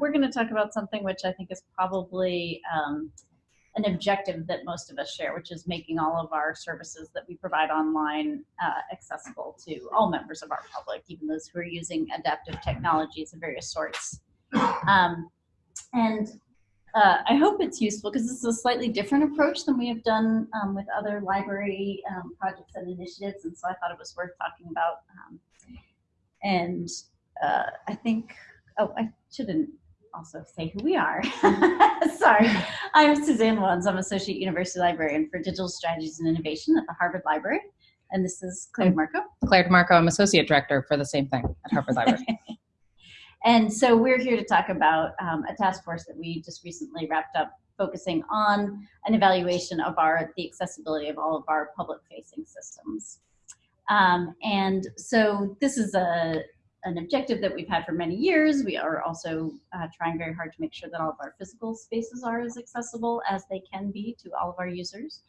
we're going to talk about something which I think is probably um, an objective that most of us share, which is making all of our services that we provide online uh, accessible to all members of our public, even those who are using adaptive technologies of various sorts. Um, and uh, I hope it's useful because this is a slightly different approach than we have done um, with other library um, projects and initiatives, and so I thought it was worth talking about. Um, and uh, I think, oh, I shouldn't also say who we are. Sorry. I'm Suzanne Wones. I'm Associate University Librarian for Digital Strategies and Innovation at the Harvard Library. And this is Claire DeMarco. Claire DeMarco, I'm Associate Director for the same thing at Harvard Library. and so we're here to talk about um, a task force that we just recently wrapped up focusing on an evaluation of our the accessibility of all of our public facing systems. Um, and so this is a, an objective that we've had for many years. We are also uh, trying very hard to make sure that all of our physical spaces are as accessible as they can be to all of our users.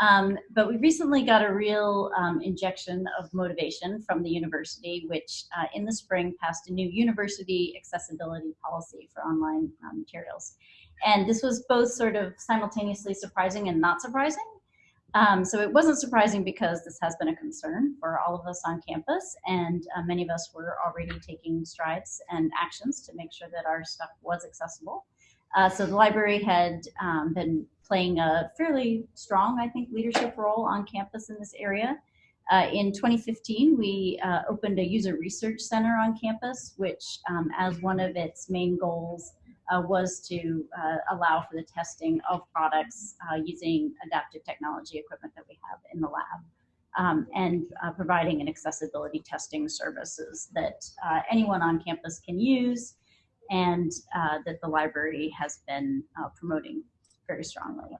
Um, but we recently got a real um, injection of motivation from the university, which uh, in the spring passed a new university accessibility policy for online um, materials. And this was both sort of simultaneously surprising and not surprising. Um, so it wasn't surprising because this has been a concern for all of us on campus and uh, many of us were already taking strides and actions to make sure that our stuff was accessible. Uh, so the library had um, been playing a fairly strong, I think, leadership role on campus in this area. Uh, in 2015, we uh, opened a user research center on campus, which um, as one of its main goals uh, was to uh, allow for the testing of products uh, using adaptive technology equipment that we have in the lab. Um, and uh, providing an accessibility testing services that uh, anyone on campus can use and uh, that the library has been promoting very strongly.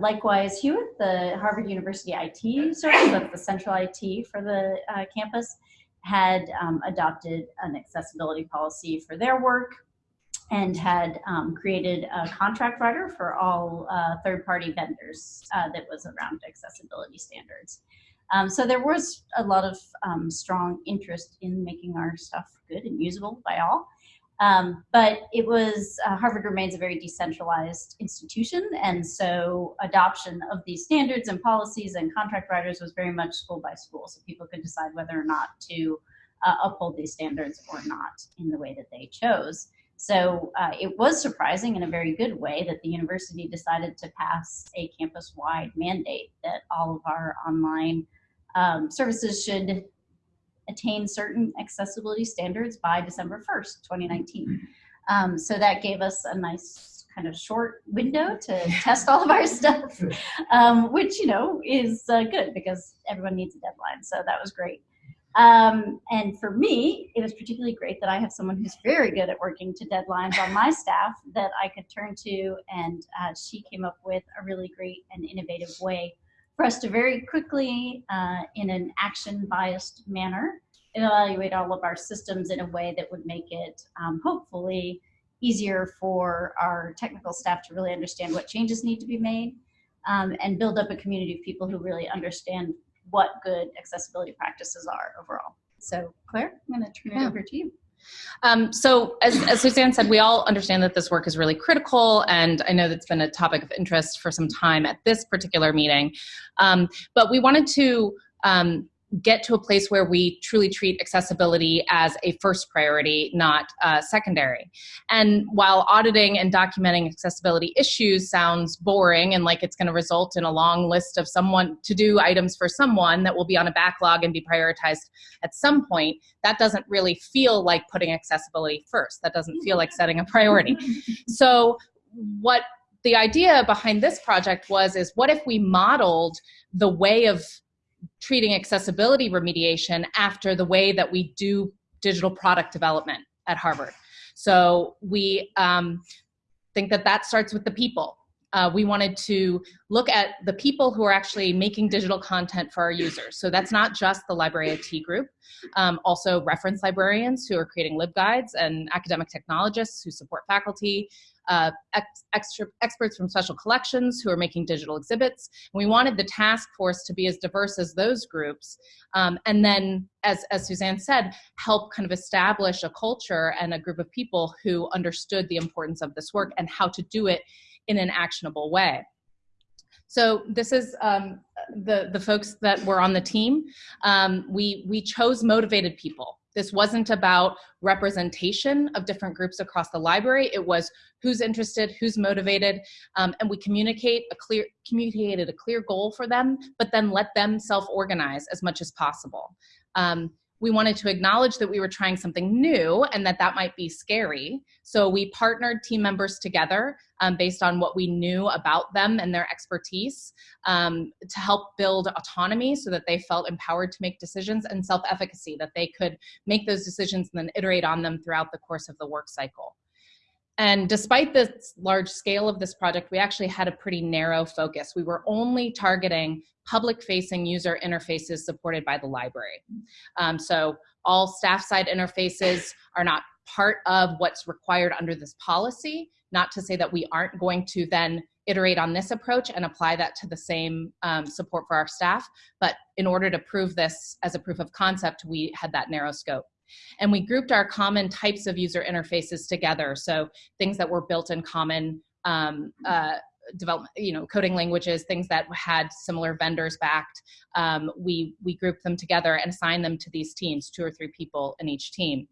likewise, HUIT, the Harvard University IT service, the central IT for the campus, had um, adopted an accessibility policy for their work and had um, created a contract writer for all uh, third-party vendors uh, that was around accessibility standards. Um, so there was a lot of um, strong interest in making our stuff good and usable by all. Um, but it was, uh, Harvard remains a very decentralized institution, and so adoption of these standards and policies and contract writers was very much school by school, so people could decide whether or not to uh, uphold these standards or not in the way that they chose. So uh, it was surprising in a very good way that the university decided to pass a campus-wide mandate that all of our online um, services should attain certain accessibility standards by December 1st, 2019. Um, so that gave us a nice kind of short window to test all of our stuff, um, which, you know, is uh, good because everyone needs a deadline. So that was great. Um, and for me, it was particularly great that I have someone who's very good at working to deadlines on my staff that I could turn to, and uh, she came up with a really great and innovative way for us to very quickly, uh, in an action-biased manner, evaluate all of our systems in a way that would make it um, hopefully easier for our technical staff to really understand what changes need to be made um, and build up a community of people who really understand what good accessibility practices are overall. So Claire, I'm going to turn yeah. it over to you. Um, so as, as, Suzanne said, we all understand that this work is really critical, and I know that's been a topic of interest for some time at this particular meeting. Um, but we wanted to um, get to a place where we truly treat accessibility as a first priority, not uh, secondary. And while auditing and documenting accessibility issues sounds boring and like it's going to result in a long list of someone to do items for someone that will be on a backlog and be prioritized at some point, that doesn't really feel like putting accessibility first. That doesn't feel like setting a priority. so what the idea behind this project was is what if we modeled the way of treating accessibility remediation after the way that we do digital product development at Harvard. So we um, think that that starts with the people. Uh, we wanted to look at the people who are actually making digital content for our users. So that's not just the library IT group, um, also reference librarians who are creating LibGuides and academic technologists who support faculty, uh, ex extra experts from special collections who are making digital exhibits. And we wanted the task force to be as diverse as those groups. Um, and then, as, as Suzanne said, help kind of establish a culture and a group of people who understood the importance of this work and how to do it in an actionable way. So this is um, the, the folks that were on the team. Um, we, we chose motivated people. This wasn't about representation of different groups across the library. It was who's interested, who's motivated, um, and we communicate a clear, communicated a clear goal for them, but then let them self-organize as much as possible. Um, we wanted to acknowledge that we were trying something new and that that might be scary. So we partnered team members together um, based on what we knew about them and their expertise um, to help build autonomy so that they felt empowered to make decisions and self-efficacy, that they could make those decisions and then iterate on them throughout the course of the work cycle. And despite the large scale of this project, we actually had a pretty narrow focus. We were only targeting public facing user interfaces supported by the library. Um, so all staff side interfaces are not part of what's required under this policy, not to say that we aren't going to then iterate on this approach and apply that to the same um, support for our staff. But in order to prove this as a proof of concept, we had that narrow scope. And we grouped our common types of user interfaces together. So things that were built in common um, uh, development, you know, coding languages, things that had similar vendors backed. Um, we, we grouped them together and assigned them to these teams, two or three people in each team.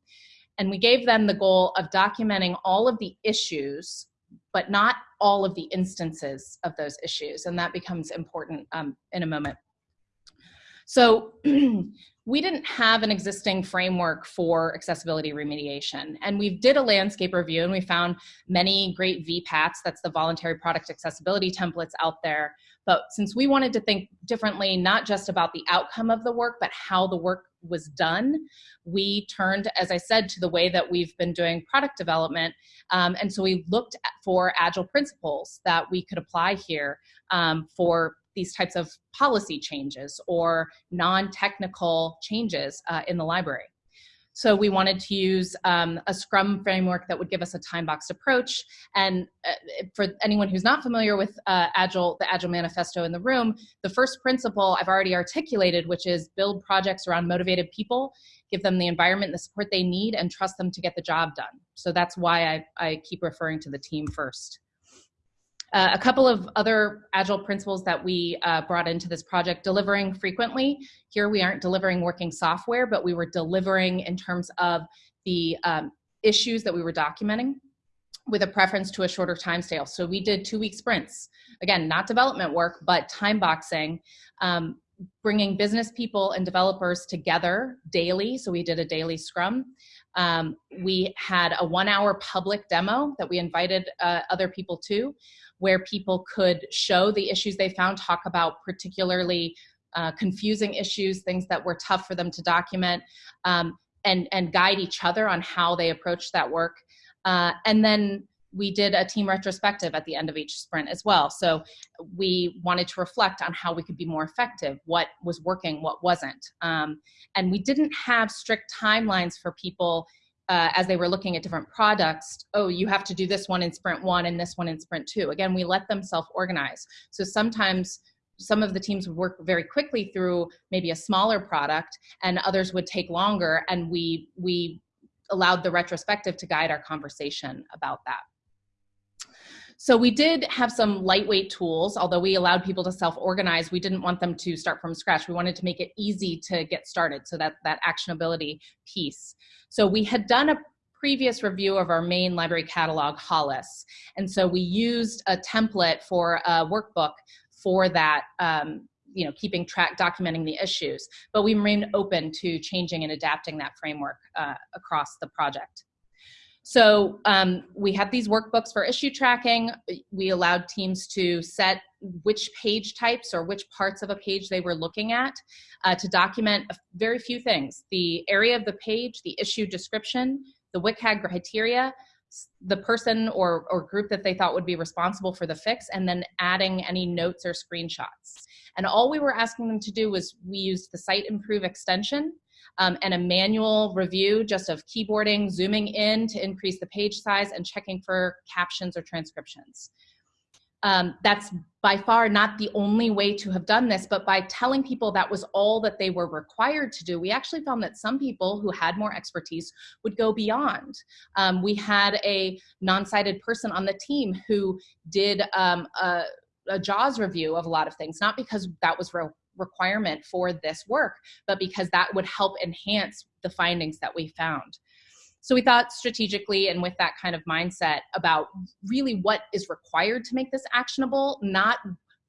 And we gave them the goal of documenting all of the issues, but not all of the instances of those issues. And that becomes important um, in a moment. So we didn't have an existing framework for accessibility remediation. And we did a landscape review and we found many great VPATs, that's the voluntary product accessibility templates out there. But since we wanted to think differently, not just about the outcome of the work, but how the work was done, we turned, as I said, to the way that we've been doing product development. Um, and so we looked for agile principles that we could apply here um, for these types of policy changes or non-technical changes uh, in the library. So we wanted to use um, a Scrum framework that would give us a time-boxed approach. And uh, for anyone who's not familiar with uh, Agile, the Agile Manifesto in the room, the first principle I've already articulated, which is build projects around motivated people, give them the environment, and the support they need, and trust them to get the job done. So that's why I, I keep referring to the team first. Uh, a couple of other agile principles that we uh, brought into this project, delivering frequently. Here we aren't delivering working software, but we were delivering in terms of the um, issues that we were documenting with a preference to a shorter time scale. So we did two week sprints. Again, not development work, but time boxing, um, bringing business people and developers together daily. So we did a daily scrum. Um, we had a one hour public demo that we invited uh, other people to where people could show the issues they found, talk about particularly uh, confusing issues, things that were tough for them to document, um, and, and guide each other on how they approached that work. Uh, and then we did a team retrospective at the end of each sprint as well. So we wanted to reflect on how we could be more effective, what was working, what wasn't. Um, and we didn't have strict timelines for people uh, as they were looking at different products, oh, you have to do this one in sprint one and this one in sprint two. Again, we let them self-organize. So sometimes some of the teams would work very quickly through maybe a smaller product and others would take longer and we, we allowed the retrospective to guide our conversation about that. So we did have some lightweight tools, although we allowed people to self-organize, we didn't want them to start from scratch. We wanted to make it easy to get started, so that, that actionability piece. So we had done a previous review of our main library catalog, Hollis. And so we used a template for a workbook for that um, you know, keeping track, documenting the issues, but we remain open to changing and adapting that framework uh, across the project. So um, we had these workbooks for issue tracking. We allowed teams to set which page types or which parts of a page they were looking at uh, to document very few things. The area of the page, the issue description, the WCAG criteria, the person or, or group that they thought would be responsible for the fix, and then adding any notes or screenshots. And all we were asking them to do was we used the Siteimprove extension um, and a manual review just of keyboarding, zooming in to increase the page size, and checking for captions or transcriptions. Um, that's by far not the only way to have done this, but by telling people that was all that they were required to do, we actually found that some people who had more expertise would go beyond. Um, we had a non-sighted person on the team who did um, a, a JAWS review of a lot of things, not because that was re requirement for this work, but because that would help enhance the findings that we found. So we thought strategically and with that kind of mindset about really what is required to make this actionable, not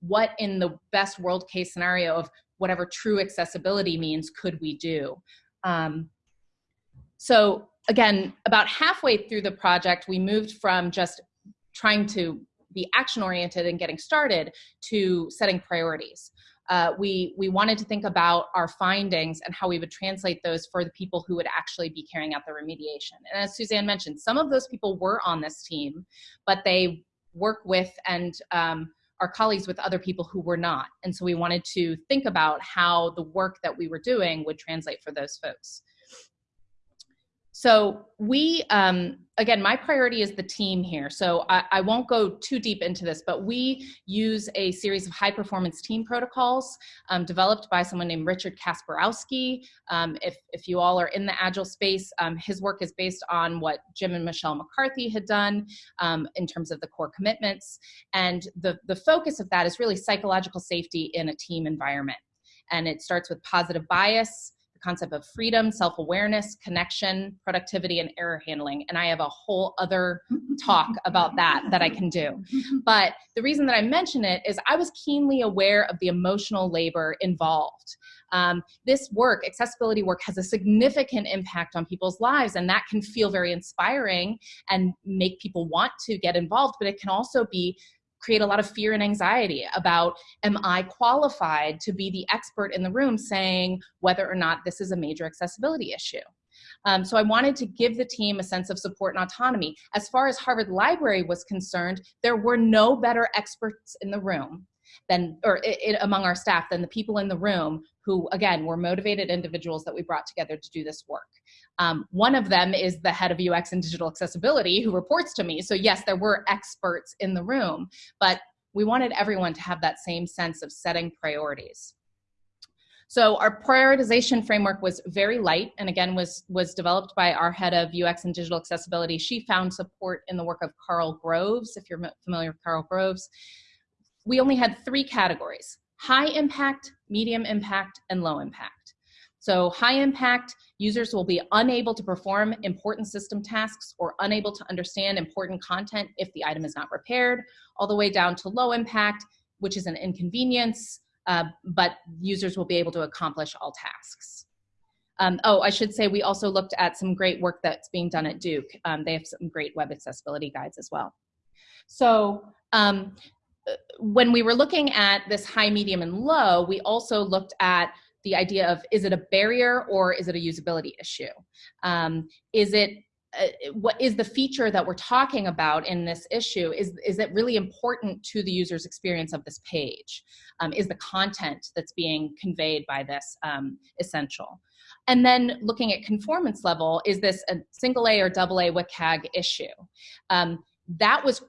what in the best world case scenario of whatever true accessibility means could we do. Um, so again, about halfway through the project, we moved from just trying to be action oriented and getting started to setting priorities uh, we, we wanted to think about our findings and how we would translate those for the people who would actually be carrying out the remediation. And as Suzanne mentioned, some of those people were on this team, but they work with and um, are colleagues with other people who were not. And so we wanted to think about how the work that we were doing would translate for those folks. So we, um, again, my priority is the team here. So I, I, won't go too deep into this, but we use a series of high performance team protocols um, developed by someone named Richard Kasperowski. Um, if, if you all are in the Agile space, um, his work is based on what Jim and Michele McCarthy had done um, in terms of the core commitments. And the, the focus of that is really psychological safety in a team environment. And it starts with positive bias, concept of freedom, self-awareness, connection, productivity, and error handling. And I have a whole other talk about that that I can do. But the reason that I mention it is I was keenly aware of the emotional labor involved. Um, this work, accessibility work, has a significant impact on people's lives, and that can feel very inspiring and make people want to get involved, but it can also be create a lot of fear and anxiety about am I qualified to be the expert in the room saying whether or not this is a major accessibility issue. Um, so I wanted to give the team a sense of support and autonomy. As far as Harvard Library was concerned, there were no better experts in the room than, or it, among our staff than the people in the room who, again, were motivated individuals that we brought together to do this work. Um, one of them is the head of UX and digital accessibility who reports to me. So yes, there were experts in the room, but we wanted everyone to have that same sense of setting priorities. So our prioritization framework was very light and again was, was developed by our head of UX and digital accessibility. She found support in the work of Karl Groves, if you're familiar with Karl Groves. We only had three categories, high impact, medium impact, and low impact. So high impact users will be unable to perform important system tasks or unable to understand important content if the item is not repaired, all the way down to low impact, which is an inconvenience, uh, but users will be able to accomplish all tasks. Um, oh, I should say we also looked at some great work that's being done at Duke. Um, they have some great web accessibility guides as well. So um, when we were looking at this high, medium, and low, we also looked at the idea of is it a barrier or is it a usability issue? Um, is it uh, what is the feature that we're talking about in this issue? Is is it really important to the user's experience of this page? Um, is the content that's being conveyed by this um, essential? And then looking at conformance level is this a single a or double a WCAG issue? Um, that was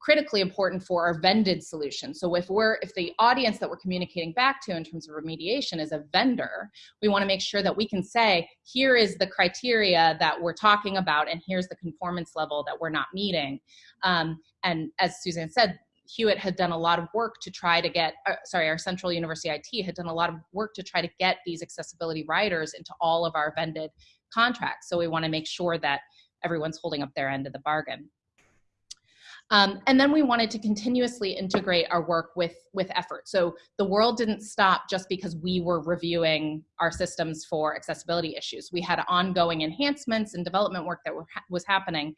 critically important for our vended solution. So if we're, if the audience that we're communicating back to in terms of remediation is a vendor, we wanna make sure that we can say, here is the criteria that we're talking about and here's the conformance level that we're not meeting. Um, and as Suzanne said, HUIT had done a lot of work to try to get, uh, sorry, our Central University IT had done a lot of work to try to get these accessibility riders into all of our vended contracts. So we wanna make sure that everyone's holding up their end of the bargain. Um, and then we wanted to continuously integrate our work with, with effort. So the world didn't stop just because we were reviewing our systems for accessibility issues. We had ongoing enhancements and development work that were, was happening.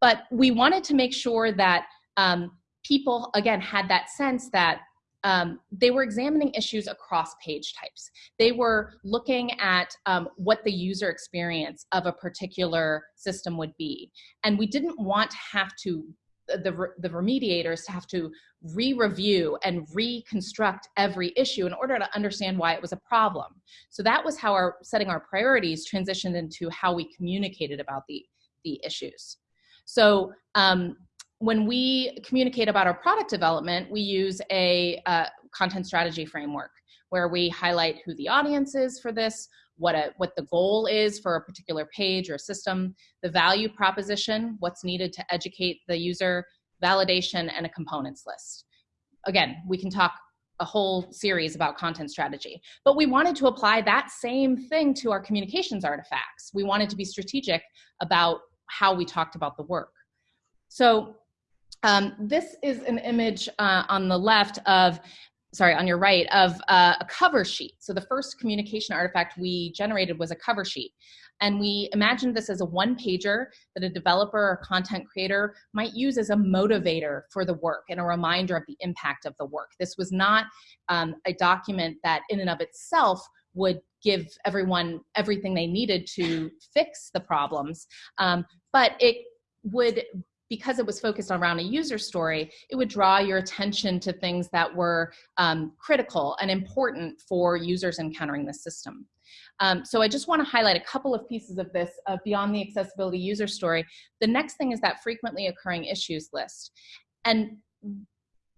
But we wanted to make sure that um, people, again, had that sense that um, they were examining issues across page types. They were looking at um, what the user experience of a particular system would be. And we didn't want to have to the, the remediators to have to re-review and reconstruct every issue in order to understand why it was a problem. So that was how our setting our priorities transitioned into how we communicated about the, the issues. So um, when we communicate about our product development, we use a uh, content strategy framework where we highlight who the audience is for this, what, a, what the goal is for a particular page or system, the value proposition, what's needed to educate the user, validation, and a components list. Again, we can talk a whole series about content strategy. But we wanted to apply that same thing to our communications artifacts. We wanted to be strategic about how we talked about the work. So um, this is an image uh, on the left of sorry, on your right, of uh, a cover sheet. So the first communication artifact we generated was a cover sheet. And we imagined this as a one pager that a developer or content creator might use as a motivator for the work and a reminder of the impact of the work. This was not um, a document that in and of itself would give everyone everything they needed to fix the problems, um, but it would because it was focused around a user story, it would draw your attention to things that were um, critical and important for users encountering the system. Um, so I just want to highlight a couple of pieces of this uh, beyond the accessibility user story. The next thing is that frequently occurring issues list. And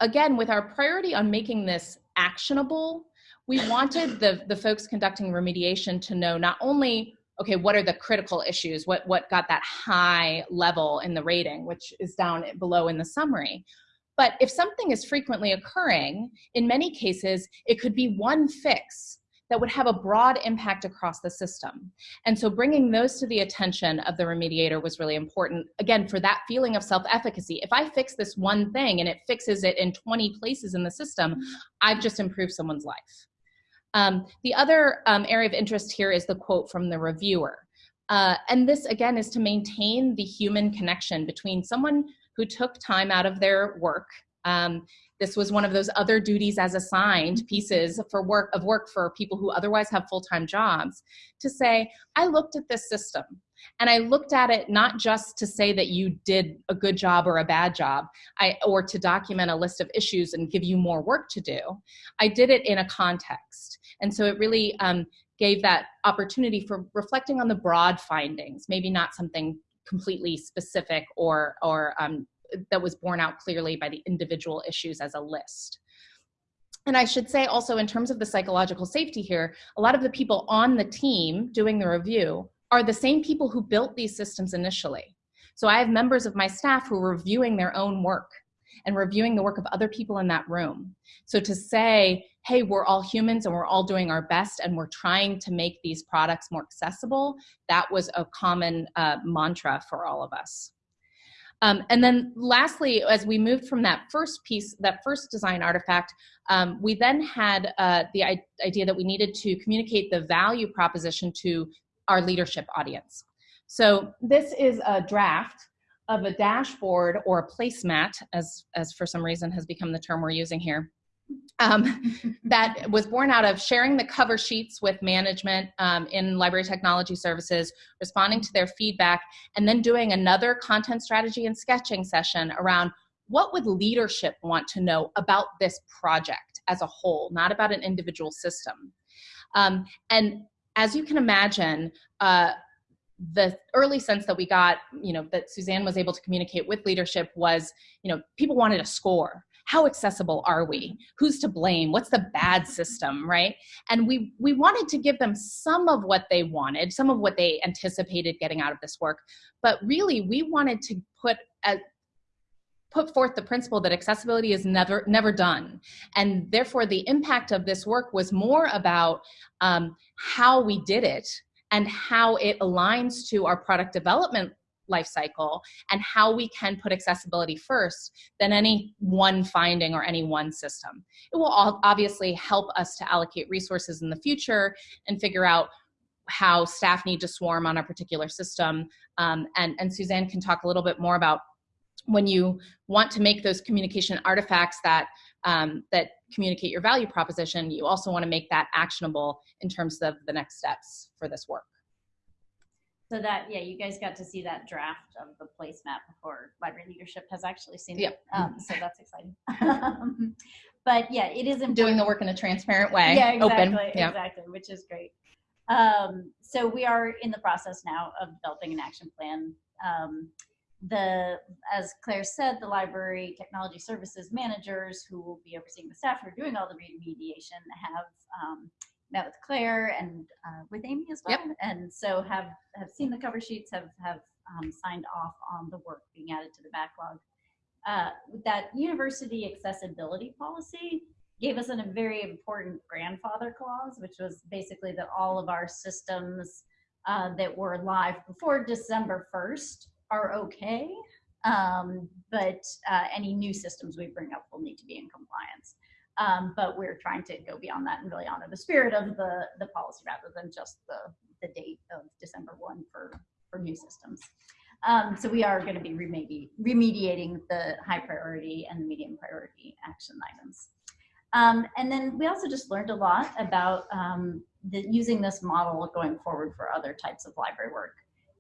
again, with our priority on making this actionable, we wanted the, the folks conducting remediation to know not only okay, what are the critical issues? What, what got that high level in the rating, which is down below in the summary. But if something is frequently occurring, in many cases, it could be one fix that would have a broad impact across the system. And so bringing those to the attention of the remediator was really important, again, for that feeling of self-efficacy. If I fix this one thing and it fixes it in 20 places in the system, I've just improved someone's life. Um, the other um, area of interest here is the quote from the reviewer. Uh, and this again is to maintain the human connection between someone who took time out of their work. Um, this was one of those other duties as assigned pieces for work of work for people who otherwise have full-time jobs to say, I looked at this system and I looked at it not just to say that you did a good job or a bad job, I, or to document a list of issues and give you more work to do. I did it in a context. And so it really um, gave that opportunity for reflecting on the broad findings, maybe not something completely specific or, or um, that was borne out clearly by the individual issues as a list. And I should say also in terms of the psychological safety here, a lot of the people on the team doing the review are the same people who built these systems initially. So I have members of my staff who are reviewing their own work and reviewing the work of other people in that room. So to say, hey, we're all humans and we're all doing our best and we're trying to make these products more accessible, that was a common uh, mantra for all of us. Um, and then lastly, as we moved from that first piece, that first design artifact, um, we then had uh, the idea that we needed to communicate the value proposition to our leadership audience. So this is a draft of a dashboard or a placemat, as, as for some reason has become the term we're using here, um, that was born out of sharing the cover sheets with management um, in library technology services, responding to their feedback, and then doing another content strategy and sketching session around what would leadership want to know about this project as a whole, not about an individual system. Um, and as you can imagine, uh, the early sense that we got, you know, that Suzanne was able to communicate with leadership was, you know, people wanted a score. How accessible are we? Who's to blame? What's the bad system, right? And we we wanted to give them some of what they wanted, some of what they anticipated getting out of this work, but really we wanted to put a, put forth the principle that accessibility is never never done and therefore the impact of this work was more about um, how we did it and how it aligns to our product development life cycle and how we can put accessibility first than any one finding or any one system. It will obviously help us to allocate resources in the future and figure out how staff need to swarm on a particular system. Um, and, and Suzanne can talk a little bit more about when you want to make those communication artifacts that um, that communicate your value proposition, you also want to make that actionable in terms of the next steps for this work. So that, yeah, you guys got to see that draft of the placemat before library leadership has actually seen Yep. it. Um, so that's exciting. but yeah, it is important. Doing the work in a transparent way, Yeah, exactly, open. Yeah. exactly, which is great. Um, so we are in the process now of developing an action plan. Um, the, as Claire said, the library technology services managers who will be overseeing the staff who are doing all the remediation have um, met with Claire and uh, with Amy as well. And so have have seen the cover sheets, have have um, signed off on the work being added to the backlog. Uh, that university accessibility policy gave us a very important grandfather clause, which was basically that all of our systems uh, that were live before December 1st are okay. Um, but uh, any new systems we bring up will need to be in compliance. Um, but we're trying to go beyond that and really honor the spirit of the, the policy rather than just the, the date of December 1 for, for new systems. Um, so we are going to be remedi- remediating the high priority and the medium priority action items. Um, and then we also just learned a lot about um, the, using this model going forward for other types of library work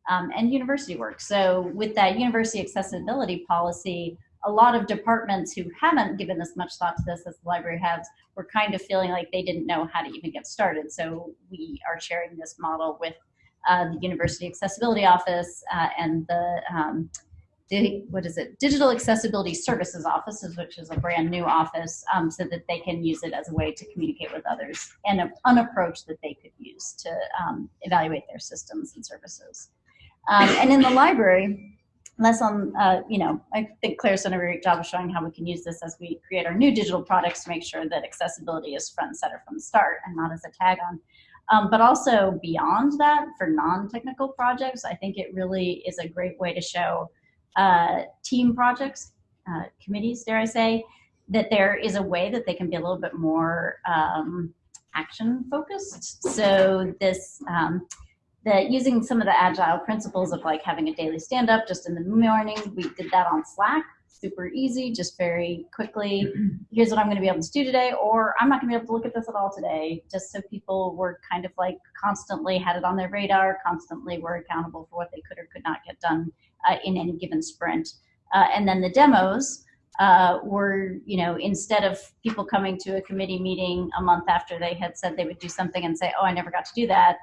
um, and university work. So with that university accessibility policy, a lot of departments who haven't given as much thought to this as the library has were kind of feeling like they didn't know how to even get started. So we are sharing this model with uh, the University Accessibility Office uh, and the um, di- what is it? Digital Accessibility Services Offices, which is a brand new office, um, so that they can use it as a way to communicate with others and an approach that they could use to um, evaluate their systems and services. Um, and in the library, less on, uh, you know, I think Claire's done a great job of showing how we can use this as we create our new digital products to make sure that accessibility is front and center from the start and not as a tag on. Um, but also beyond that, for non-technical projects, I think it really is a great way to show uh, team projects, uh, committees, dare I say, that there is a way that they can be a little bit more um, action focused. So this, um, that using some of the agile principles of like having a daily stand up just in the morning, we did that on Slack, super easy, just very quickly. Here's what I'm going to be able to do today, or I'm not going to be able to look at this at all today, just so people were kind of like constantly had it on their radar, constantly were accountable for what they could or could not get done uh, in any given sprint. Uh, and then the demos uh, were, you know, instead of people coming to a committee meeting a month after they had said they would do something and say, oh, I never got to do that,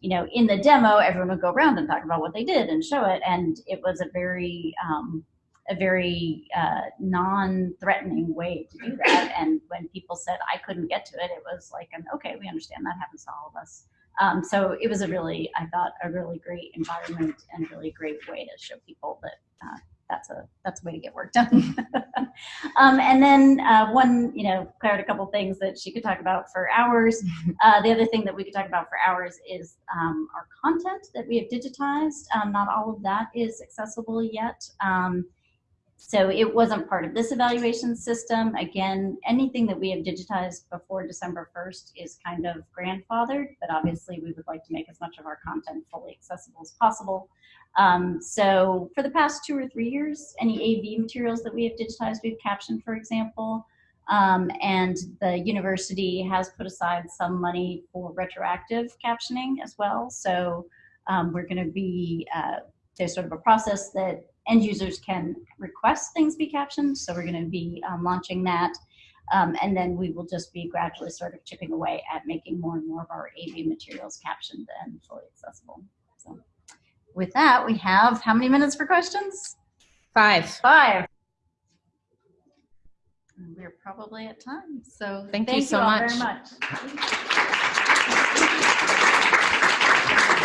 you know, in the demo, everyone would go around and talk about what they did and show it. And it was a very, um, a very uh, non-threatening way to do that. And when people said I couldn't get to it, it was like, an, okay, we understand that happens to all of us. Um, so it was a really, I thought, a really great environment and really great way to show people that uh, that's a that's a way to get work done. um, and then uh, one, you know, Claire had a couple things that she could talk about for hours. Uh, the other thing that we could talk about for hours is um, our content that we have digitized. Um, not all of that is accessible yet. Um, so it wasn't part of this evaluation system. Again, anything that we have digitized before December 1st is kind of grandfathered, but obviously we would like to make as much of our content fully accessible as possible. Um, so for the past two or three years, any AV materials that we have digitized, we've captioned, for example. Um, and the university has put aside some money for retroactive captioning as well. So um, we're going to be, uh, there's sort of a process that end users can request things be captioned. So we're going to be um, launching that. Um, and then we will just be gradually sort of chipping away at making more and more of our AV materials captioned and fully accessible. So with that, we have how many minutes for questions? Five. Five. We're probably at time. So Thank you so all much. very much.